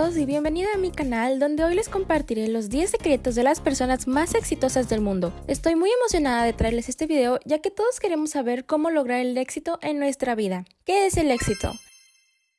y bienvenido a mi canal donde hoy les compartiré los 10 secretos de las personas más exitosas del mundo. Estoy muy emocionada de traerles este video ya que todos queremos saber cómo lograr el éxito en nuestra vida. ¿Qué es el éxito?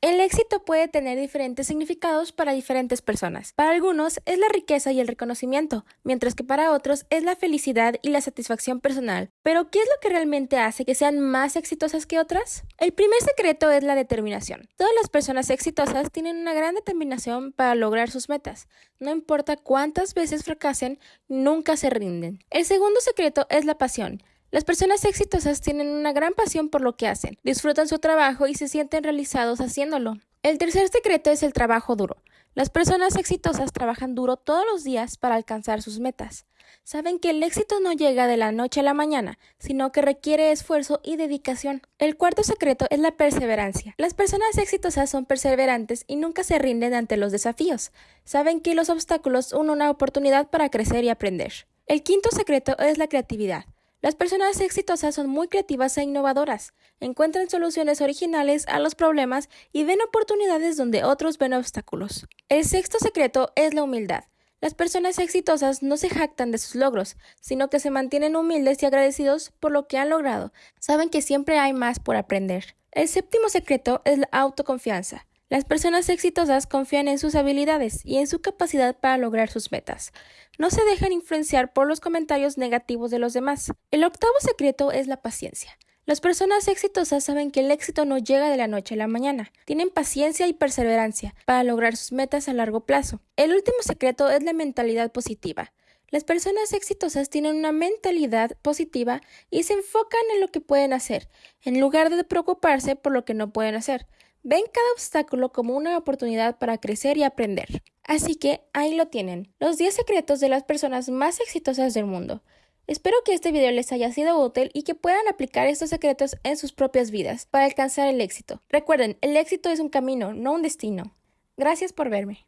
El éxito puede tener diferentes significados para diferentes personas. Para algunos es la riqueza y el reconocimiento, mientras que para otros es la felicidad y la satisfacción personal. Pero, ¿qué es lo que realmente hace que sean más exitosas que otras? El primer secreto es la determinación. Todas las personas exitosas tienen una gran determinación para lograr sus metas. No importa cuántas veces fracasen, nunca se rinden. El segundo secreto es la pasión. Las personas exitosas tienen una gran pasión por lo que hacen, disfrutan su trabajo y se sienten realizados haciéndolo. El tercer secreto es el trabajo duro. Las personas exitosas trabajan duro todos los días para alcanzar sus metas. Saben que el éxito no llega de la noche a la mañana, sino que requiere esfuerzo y dedicación. El cuarto secreto es la perseverancia. Las personas exitosas son perseverantes y nunca se rinden ante los desafíos. Saben que los obstáculos son una oportunidad para crecer y aprender. El quinto secreto es la creatividad. Las personas exitosas son muy creativas e innovadoras, encuentran soluciones originales a los problemas y ven oportunidades donde otros ven obstáculos. El sexto secreto es la humildad. Las personas exitosas no se jactan de sus logros, sino que se mantienen humildes y agradecidos por lo que han logrado. Saben que siempre hay más por aprender. El séptimo secreto es la autoconfianza. Las personas exitosas confían en sus habilidades y en su capacidad para lograr sus metas. No se dejan influenciar por los comentarios negativos de los demás. El octavo secreto es la paciencia. Las personas exitosas saben que el éxito no llega de la noche a la mañana. Tienen paciencia y perseverancia para lograr sus metas a largo plazo. El último secreto es la mentalidad positiva. Las personas exitosas tienen una mentalidad positiva y se enfocan en lo que pueden hacer, en lugar de preocuparse por lo que no pueden hacer. Ven cada obstáculo como una oportunidad para crecer y aprender. Así que ahí lo tienen, los 10 secretos de las personas más exitosas del mundo. Espero que este video les haya sido útil y que puedan aplicar estos secretos en sus propias vidas para alcanzar el éxito. Recuerden, el éxito es un camino, no un destino. Gracias por verme.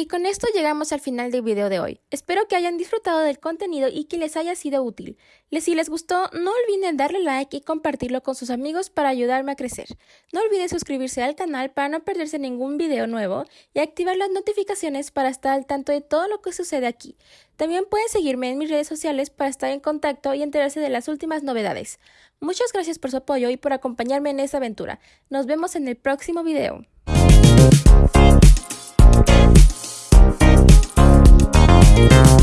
Y con esto llegamos al final del video de hoy. Espero que hayan disfrutado del contenido y que les haya sido útil. Si les gustó, no olviden darle like y compartirlo con sus amigos para ayudarme a crecer. No olviden suscribirse al canal para no perderse ningún video nuevo y activar las notificaciones para estar al tanto de todo lo que sucede aquí. También pueden seguirme en mis redes sociales para estar en contacto y enterarse de las últimas novedades. Muchas gracias por su apoyo y por acompañarme en esta aventura. Nos vemos en el próximo video. Thank